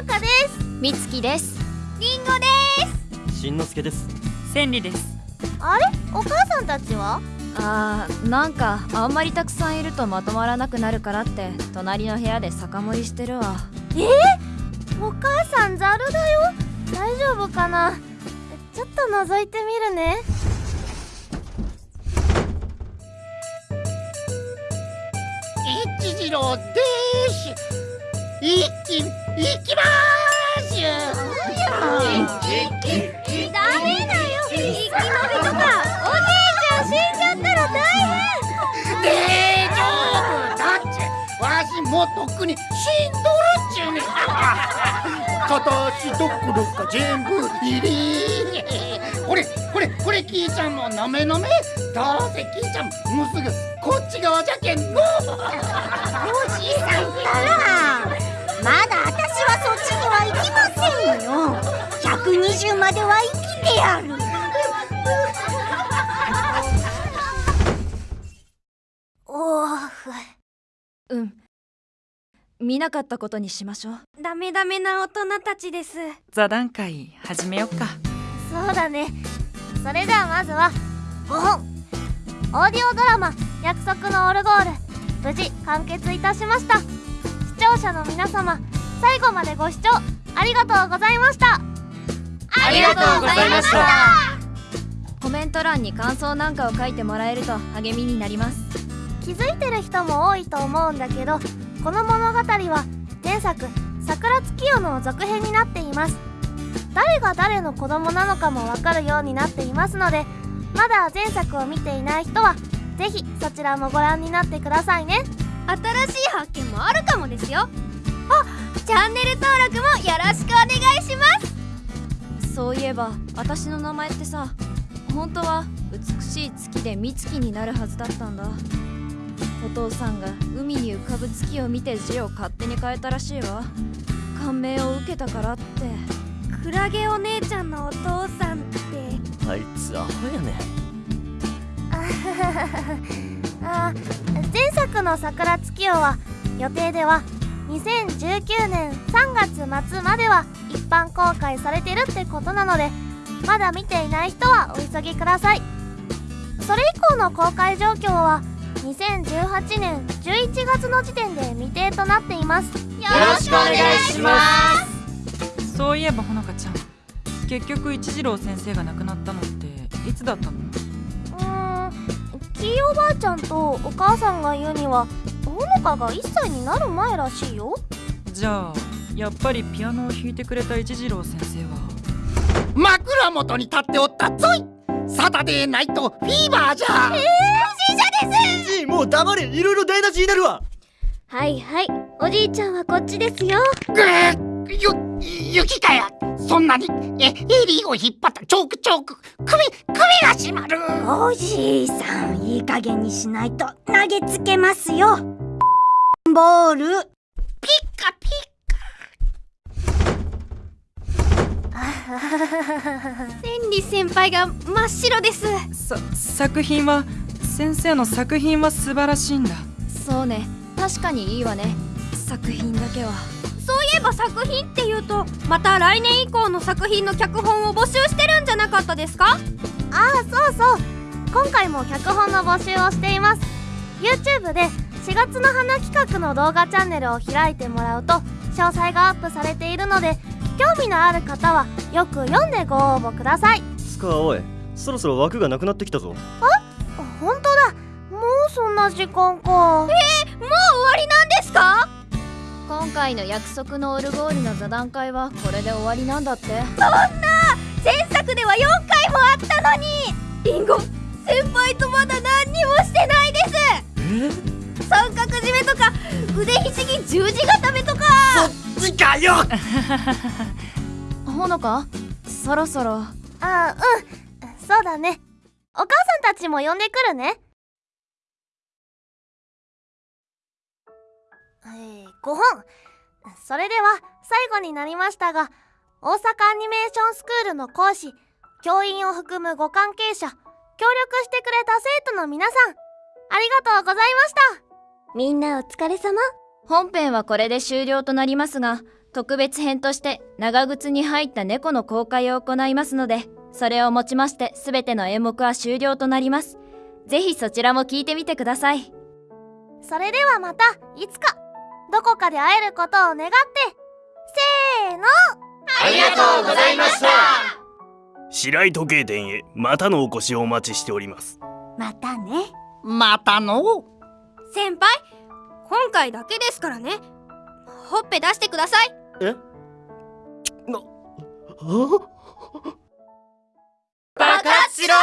のかです。みつきです。りんごです。しんのすけです。千里です。あれ？お母さんたちは？あーなんかあんまりたくさんいるとまとまらなくなるからって隣の部屋で酒盛りしてるわ。えー、お母さんざるだよ？大丈夫かな？ちょっと覗いてみるね。一次郎です。一気行きまーす。ダメだよ生き延びとかおじいちゃん死んじゃったら大変大丈夫だってわしもうとっくに死んどるっちゅうね片足どころか全部入りこれこれこれキーちゃんもなめなめどうせキーちゃんもうす。ぐこっち側じゃけんのおじいさんったら120までは生きてやる。おーふうん。見なかったことにしましょう。ダメダメな大人たちです。座談会始めよっか。そうだね。それではまずは5本オーディオドラマ「約束のオルゴール」無事完結いたしました。視聴者の皆様最後までご視聴ありがとうございましたありがとうございました。コメント欄に感想なんかを書いてもらえると励みになります。気づいてる人も多いと思うんだけどこの物語は前作「桜月夜」の続編になっています。誰が誰の子供なのかもわかるようになっていますのでまだ前作を見ていない人はぜひそちらもご覧になってくださいね。新しい発見もあるかもですよ。あチャンネル登録もえば私の名前ってさ本当は美しい月で美月になるはずだったんだ。お父さんが海に浮かぶ月を見て字を勝手に変えたらしいわ。感銘を受けたからって。クラゲお姉ちゃんのお父さんって。あいつアホやね。あ前作の「桜月夜」は予定では2019年3月末までは一般公開されてるってことなのでまだ見ていない人はお急ぎください。それ以降の公開状況は2018年11月の時点で未定となっています。よろしくお願いしまそういえばほのかちゃん。結局一次郎先生が亡くなったのっていつだったの？うーんキーおばあちゃんとお母さんが言うにはほのかが1歳になる前らしいよ。じゃあやっぱりピアノを弾いてくれた一次郎先生は。枕元に立っておったぞい。サタデーナイトフィーバーじゃ。じいもう黙れ。いろいろ台無しになるわ。はいはい。おじいちゃんはこっちですよ。ぐーゆ雪かや。そんなにえエリーを引っ張った。チョークチョーク。首首が締まる。おじいさんいい加減にしないと投げつけますよ。ボール。ピッカピ千里先輩が真っ白です。さ作品は先生の作品は素晴らしいんだ。そうね。確かにいいわね。作品だけは。そういえば作品っていうとまた来年以降の作品の脚本を募集してるんじゃなかったですか？ああそうそう。今回も脚本の募集をしています。YouTube で4月の花企画の動画チャンネルを開いてもらうと詳細がアップされているので興味のある方はよく読んでご応募ください。スカおいそろそろ枠がなくなってきたぞ。本当だ。もうそんな時間か。えー、もう終わりなんですか？今回の約束のオルゴールの座談会はこれで終わりなんだって。前作では4回もあったのに。リンゴ先輩とまだ何にもしてないです。え？三角締めとか腕ひしぎ十字固めとかそっちかよ。ほのか？そろそろ。あうん。そうだね。お母さんたちも呼んでくるね。えー、5本。それでは最後になりましたが大阪アニメーションスクールの講師教員を含むご関係者協力してくれた生徒の皆さんありがとうございました。みんなお疲れ様本編はこれで終了となりますが特別編として長靴に入った猫の公開を行いますのでそれをもちまして全ての演目は終了となります。ぜひそちらも聞いてみてください。それではまたいつかどこかで会えることを願って。せーの。ありがとうございました。白井時計店へまたのお越しをお待ちしております。またね。またの。先輩今回だけですからね。ほっぺ出してください。え？爆発しろ